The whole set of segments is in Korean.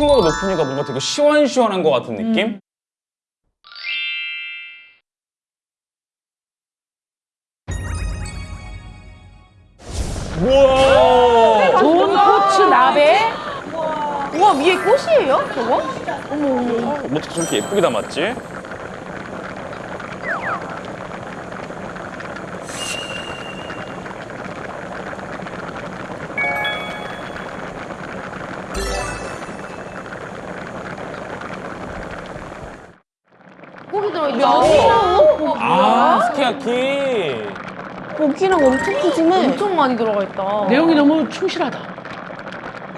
층고가 높으니까 뭔가 되게 시원시원한 것 같은 느낌? 우와! 좋은 코츠 나베. 우와 위에 꽃이에요? 저거? 어떻게 저렇게 예쁘게 담았지? 고기. 면이랑 아, 스키야키. 고기랑 엄청 푸짐해. 엄청 많이 들어가 있다. 내용이 너무 충실하다.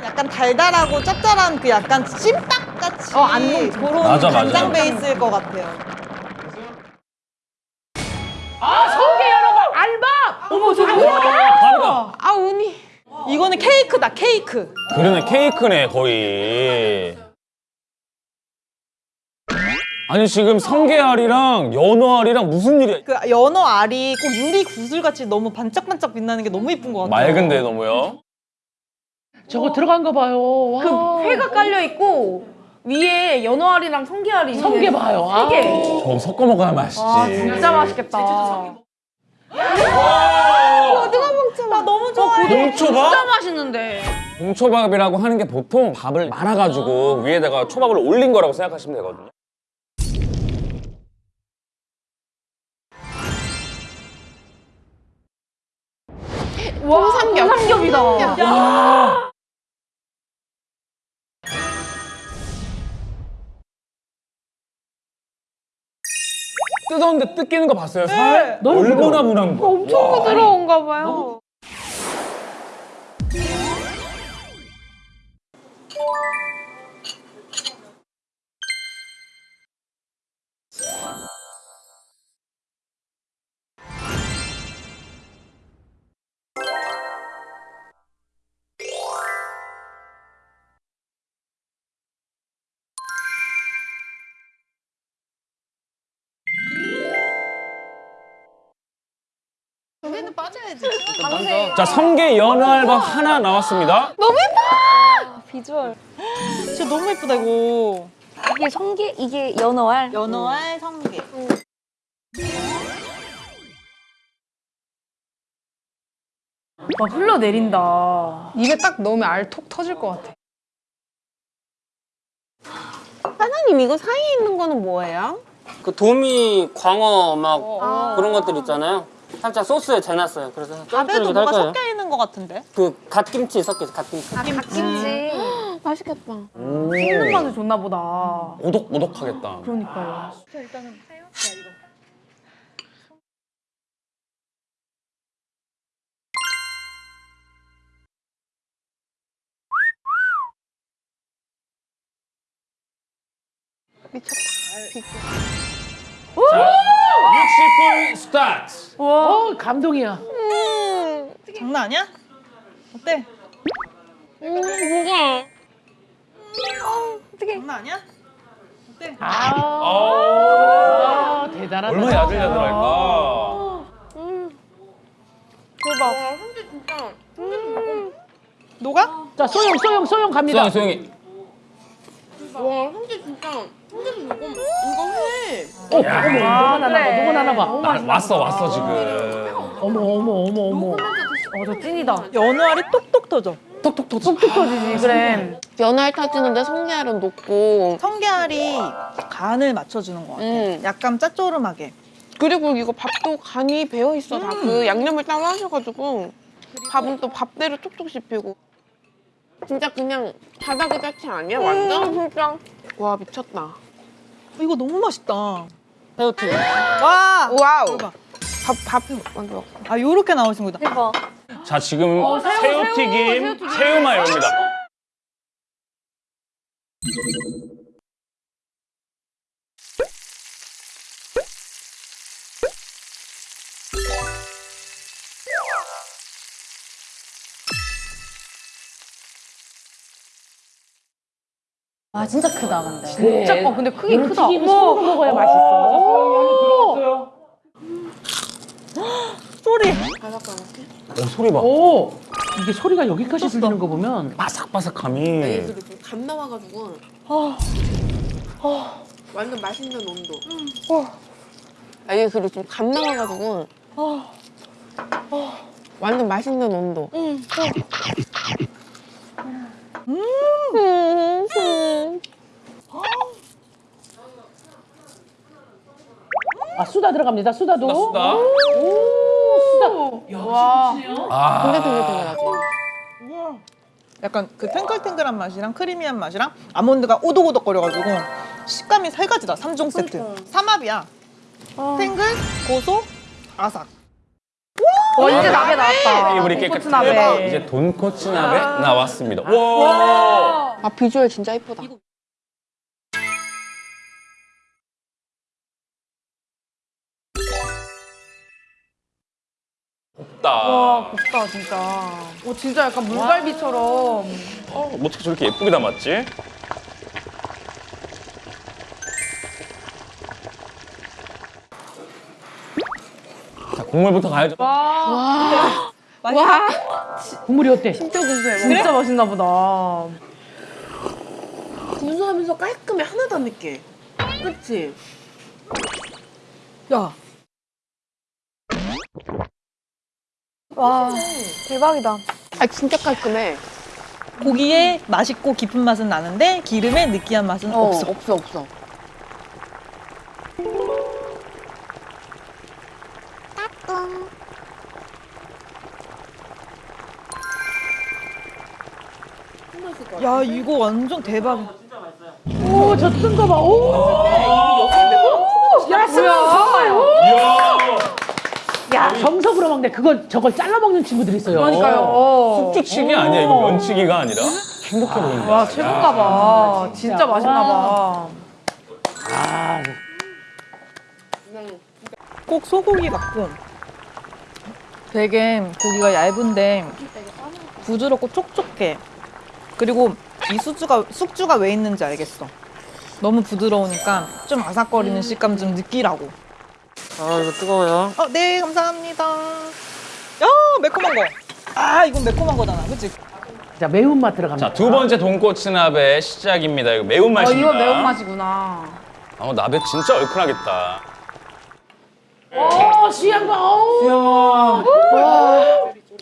약간 달달하고 짭짤한 그 약간 찜닭 같이 어, 안동 그런 맞아, 맞아. 간장 베이스일 것 같아요. 아, 성게 여러분 알밥! 어머 저거 와, 다르다. 아 운이. 이거는 케이크다 케이크. 그러네, 케이크네, 거의. 아니, 지금 성게알이랑 연어알이랑 무슨 일이야? 그 연어 알이 꼭 유리 구슬 같이 너무 반짝반짝 빛나는 게 너무 이쁜 것 같아요. 맑은데, 너무요? 저거 들어간 거 봐요. 와. 그 회가 깔려 있고 위에 연어알이랑 성게알이 성게 봐요. 세 개. 저거 섞어 먹어야 맛있지. 와 진짜 맛있겠다. 나 너무 좋아해. 봉초밥? 진짜 맛있는데. 봉초밥이라고 하는 게 보통 밥을 말아가지고 위에다가 초밥을 올린 거라고 생각하시면 되거든요. 와 삼겹. 삼겹이다. 뜯었는데 뜯기는 거 봤어요? 살? 너무 얼마나 분한 거? 엄청 부드러운가 봐요. 여기는 빠져야지. 자, 성게 연어알밥 하나 나왔습니다. 비주얼. 진짜 너무 예쁘다 이거. 이게 성게, 이게 연어알. 연어알 성게. 막 흘러내린다. 입에 딱 넣으면 알 톡 터질 것 같아. 사장님 이거 사이에 있는 거는 뭐예요? 그 도미, 광어 막 그런 것들 있잖아요. 살짝 소스에 재놨어요. 그래서 밥에도 거예요. 섞여 있는 것 같은데. 그 갓김치 섞여서 갓김치. 김치. 맛있겠다. 씹는 맛이 좋나 보다. 오독오독하겠다. 그러니까요. 자, 60분 스타트. 어, 감동이야. 장난 아니야? 어때? 뭐가? 장난 아니야? 어때? 아, 대단하다. 얼마나 야들야들할까? 대박. 근데 진짜 녹아? 자, 소영, 소영, 소영 갑니다. 소영이, 소영이. 와 근데 진짜 근데 이거 이거 해. 어, 어머, 누가 나나 봐, 누가 나나 봐. 아, 왔어, 왔어, 지금. 어머, 어머, 어머, 어머. 어, 저 찐이다. 연어알이 똑똑 터져. 톡톡톡. 뚝뚝 터지지, 그래. 연어알 타주는데 성게알은 녹고. 성게알이 간을 맞춰주는 것 같아. 음. 약간 짭조름하게. 그리고 이거 밥도 간이 배어 있어 다그 양념을 따로 하셔가지고 밥은 또 밥대로 톡톡 씹히고. 진짜 그냥 바다 그 자체 아니야 완전 진짜. 와 미쳤다. 이거 너무 맛있다. 새우튀김. 와! 와우. 대박. 밥 밥 먼저. 아, 요렇게 나오신 거다. 대박. 자, 지금 어, 새우, 새우튀김, 새우, 새우튀김. 새우마요입니다. 아 진짜 크다 근데. 네. 진짜 커. 근데 크기 크다. 튀김. 손으로 먹어야 맛있어. 소리 소리. 오 소리 봐. 오 이게 소리가 여기까지 들리는 거 보면 바삭바삭함이. 애들이 좀감 나와가지고 완전 맛있는 온도. 아니 그리고 좀감 나와가지고 완전 맛있는 온도. 아 수다 들어갑니다. 수다도. 수다. 오 수다. 와. 아. 탱글탱글탱글하지. 약간 그 탱글탱글한 맛이랑 크리미한 맛이랑 아몬드가 오독오독거려가지고 식감이 세 가지다. 삼종 세트. 삼합이야. 탱글, 고소, 아삭. 어, 이제 나베 나왔다. 우리 돈코츠 깨끗 나베. 이제 돈코츠 나베 나왔습니다. 와. 아 비주얼 진짜 이쁘다. 없다. 와, 곱다, 진짜. 오, 진짜 약간 물갈비처럼. 어, 어떻게 저렇게 예쁘게 담았지? 국물부터 가야죠. 국물이 어때? 진짜 구수해. 진짜 맛있나 보다. 구수하면서 깔끔해 하나도 안 맵게. 그치? 야, 와 대박이다. 아 진짜 깔끔해. 고기에 맛있고 깊은 맛은 나는데 기름에 느끼한 맛은 어, 없어. 없어 없어. 야, 이거 완전 대박이야. 오저 뜬 거 봐. 오. 야 스마. 야 정석으로 먹네. 그걸 저걸 잘라 먹는 친구들이 있어요. 그러니까요. 숙주치기 아니야, 이거 면치기가 아니라? 행복해 보인다. 와, 최고인가 봐. 진짜 맛있나 봐. 아, 꼭 소고기 같고 되게 고기가 얇은데 부드럽고 촉촉해. 그리고 이 숙주가 숙주가 왜 있는지 알겠어. 너무 부드러우니까 좀 아삭거리는 식감 좀 느끼라고. 아 이거 뜨거워요. 어, 네, 감사합니다. 야, 매콤한 거. 아, 이건 매콤한 거잖아, 그치? 자 매운맛 들어갑니다. 자, 두 번째 돈코츠 나베 시작입니다. 이거 어, 매운맛입니다. 이거 매운맛이구나. 아, 나베 진짜 얼큰하겠다. 오 시향 봐. 오.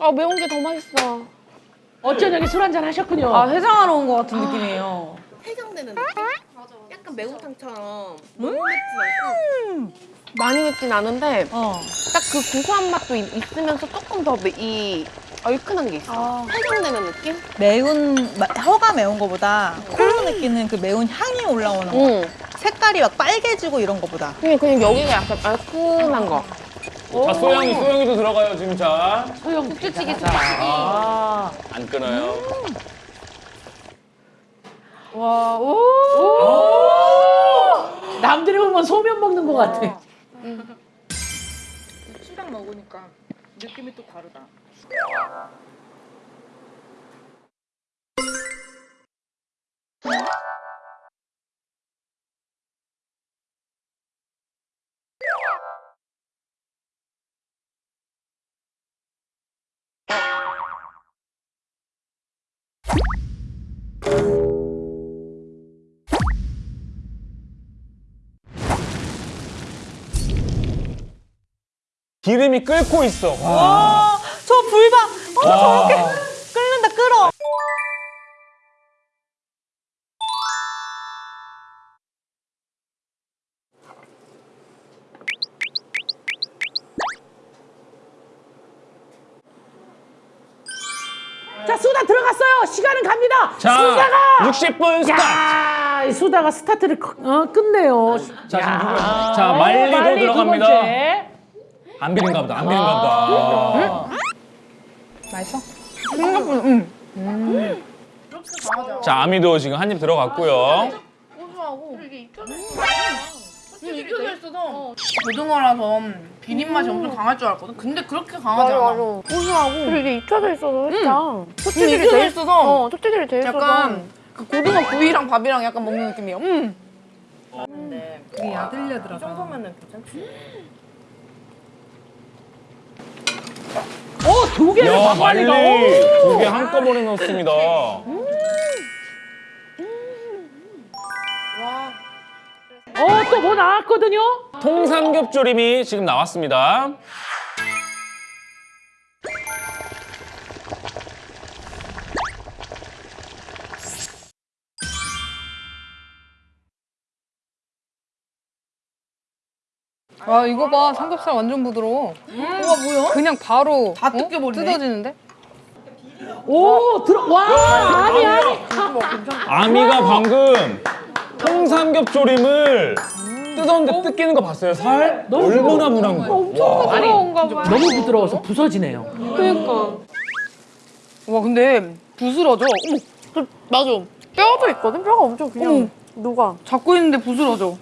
아 매운 게 더 맛있어. 어쩌냐기 술 한잔 하셨군요. 아, 해장하러 온 것 같은 느낌이에요. 해장되는 느낌? 약간 매운탕처럼 너무 맵진 않고 많이 맵진 않은데 어. 딱 그 고소한 맛도 있, 있으면서 조금 더 이 얼큰한 게 있어. 해장되는 느낌? 매운, 마- 혀가 매운 거보다 코로 느끼는 그 매운 향이 올라오는 거. 응. 색깔이 막 빨개지고 이런 거보다. 그냥 그냥 여기가 약간 얼큰한 거. 자, 소영이, 소영이도 들어가요, 지금 자. 소영 국주찌개, 자, 자. 아. 안 끊어요. 와, 오. 남들이 보면 소면 먹는 것 같아. 술랑 먹으니까 느낌이 또 다르다. 기름이 끓고 있어. 와. 와, 저 불 봐. 어, 저렇게 끓는다, 끓어. 자 수다 들어갔어요. 시간은 갑니다. 자, 수다가. 60분 스타트. 야, 이 수다가 스타트를 거- 어, 끝내요. 자, 지금 누구? 야. 자, 말리도 말리 두 들어갑니다. 번째. 안 비린가 보다, 안 비린가 보다. 자, 아미도 지금 한 입 들어갔고요. 고등어라서 비린 맛이 엄청 강할 줄 알았거든. 근데 그렇게 강하지 않아. 고소하고. 그리고 이게 익혀져 있어서 진짜 촉촉이 돼 있어서 어 촉촉이를 돼 있어서. 약간 그 고등어 구이랑 밥이랑 약간 먹는 느낌이에요. 음. 두 개를 야, 말리 반말리가. 두 개 한꺼번에 넣었습니다. 어, 또 뭐 나왔거든요? 통삼겹조림이 지금 나왔습니다. 와 이거 봐 삼겹살 완전 부드러워. 우와 뭐야? 그냥 바로 다 뜯겨버리네. 뜯어지는데? 오, 들어, 와, 아니, 아니. 아미가 방금 통삼겹조림을 뜯었는데 뜯기는 거 봤어요? 살? 얼마나 분한 거야? 와. 부드러운가 봐요. 너무 부드러워서 부서지네요. 그러니까. 와 근데 부스러져. 어머 그, 맞아. 뼈도 있거든? 뼈가 엄청 그냥 녹아. 잡고 있는데 부스러져.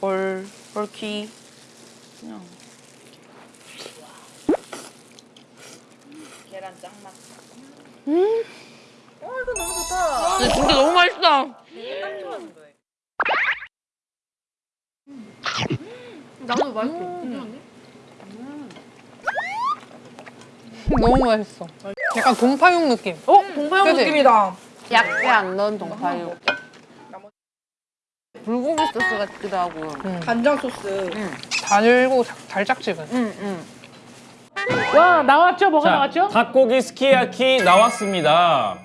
헐 헐키. 근데 진짜 너무 맛있다. 나도 맛있게. 너무 맛있어. 약간 동파육 느낌. 어? 동파육 그치? 느낌이다. 약재 안 넣은 동파육. 불고기 소스 같기도 하고. 간장 소스. 달고 자- 달짝지근. 응, 응. 와, 나왔죠? 뭐가 자, 나왔죠? 닭고기 스키야키 나왔습니다.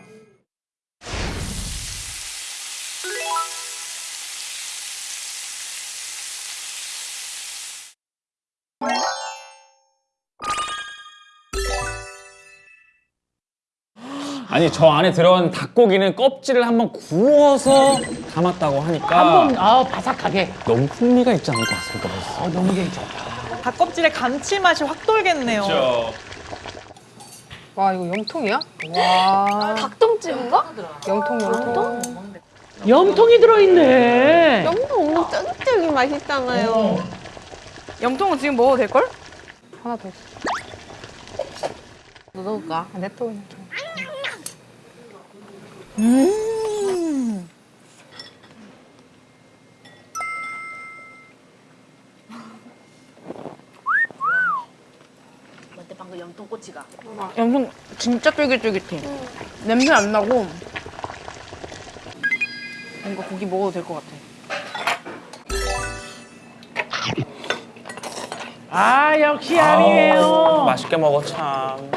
아니 저 안에 들어간 닭고기는 껍질을 한번 구워서 담았다고 하니까 한번 아, 바삭하게. 너무 풍미가 있지 않을 것 같습니다. 벌써. 어, 너무 괜찮다. 닭껍질의 감칠맛이 확 돌겠네요. 그렇죠. 와 이거 염통이야? 와 닭똥집인가? 염통 염통. 염통이 들어있네. 너무 쫀득이 맛있잖아요. 염통은 지금 먹어도 될 걸? 하나 더 넣을까? 아, 냅둬 그냥. 염통 진짜 쫄깃쫄깃해. 냄새 안 나고 뭔가 고기 먹어도 될 것 같아. 아, 역시 아니에요. 맛있게 먹어 참.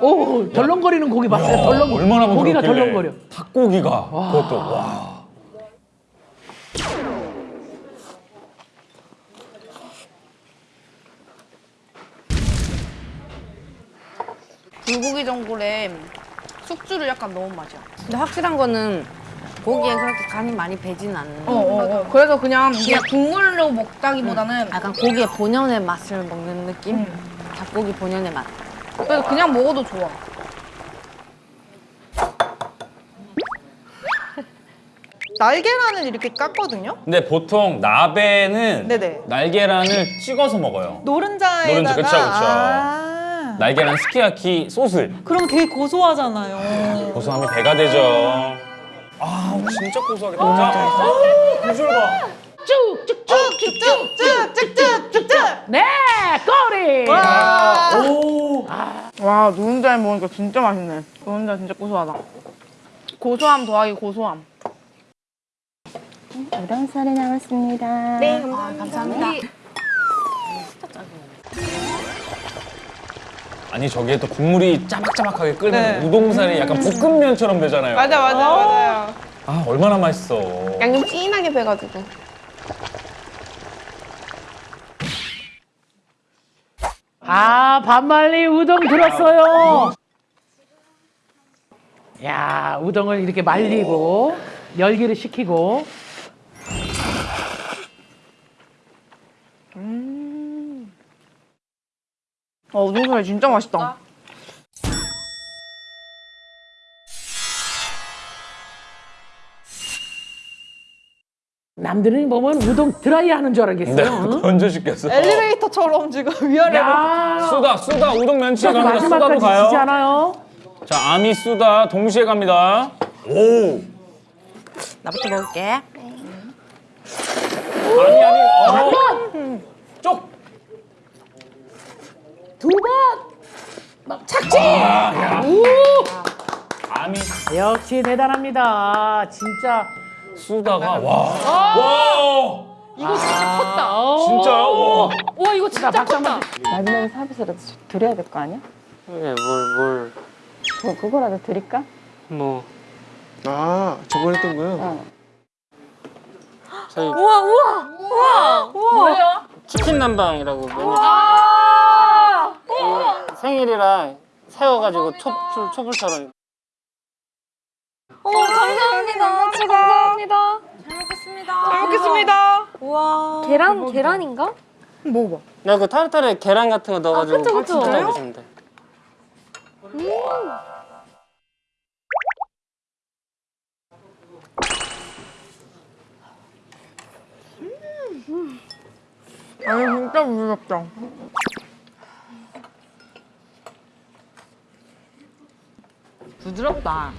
오, 덜렁거리는 고기 봤어요? 덜렁 얼마나 고기가 부드럽길래. 덜렁거려. 닭고기가 그것도 와. 불고기 전골에 숙주를 약간 넣은 맛이야. 근데 확실한 거는 고기에 그렇게 간이 많이 배진 않는. 어, 어, 어. 그래서 그냥 그냥 국물로 먹다기보다는 약간 고기의 본연의 맛을 먹는 느낌? 닭고기 본연의 맛. 그래서 그냥 먹어도 좋아. 날계란을 이렇게 깠거든요. 근데 보통 나베는 네네. 날계란을 찍어서 먹어요. 노른자에다가. 노른자, 그쵸, 그쵸. 아. 날계란 스키야키 소스 그럼 되게 고소하잖아요. 고소함이 배가 되죠. 아 진짜 고소하겠다. 자, 비주얼 봐. 쭉쭉쭉쭉쭉쭉쭉 네 꼬리. 와, 아, 오. 아. 와 노른자에 먹으니까 진짜 맛있네. 노른자 진짜 고소하다. 고소함 더하기 고소함. 이런 살이 남았습니다. 네 감사합니다, 아, 감사합니다. 아니 저기에 또 국물이 짜박짜박하게 끓는 네. 우동살이 약간 볶음면처럼 되잖아요. 맞아 맞아 맞아요. 아 얼마나 맛있어. 양념 진하게 배가지고. 아, 반말리 우동 들었어요. 야, 우동을 이렇게 말리고 열기를 식히고 어 우동살이 진짜 맛있다. 남들은 보면 우동 드라이 하는 줄 알겠어요. 네, 던져 시켰어. 엘리베이터처럼 지금 위아래로. 수다, 수다, 우동 면치기 갑니다. 수다로 가요. 않아요? 자, 아미 수다 동시에 갑니다. 오. 나부터 먹을게. 아니, 아니. 어. 한 쪽. 두 번. 막 착지. 아, 오. 아미. 역시 대단합니다. 진짜. 쓰다가 와. 와. 이거 진짜 컸다. 진짜요? 와. 와 이거 진짜 컸다. 마지막에 서비스라도 드려야 될 거 아니야? 네, 뭘, 뭐 그거라도 드릴까? 뭘, 뭐. 아 저번에 했던 거요? 어. 저희 우와 우와 우와 우와. 치킨 남방이라고 메뉴. 아. 이 생일이라 세워가지고 촛불, 촛불처럼. 어 감사합니다. 진짜 감사합니다. 잘 먹겠습니다. 잘 먹겠습니다. 우와. 계란 계란인가? 먹어봐. 나 그 타르타르에 계란 같은 거 넣어가지고 그쵸, 그쵸. 진짜 먹으시면 돼. 아니 진짜 부드럽다. 부드럽다.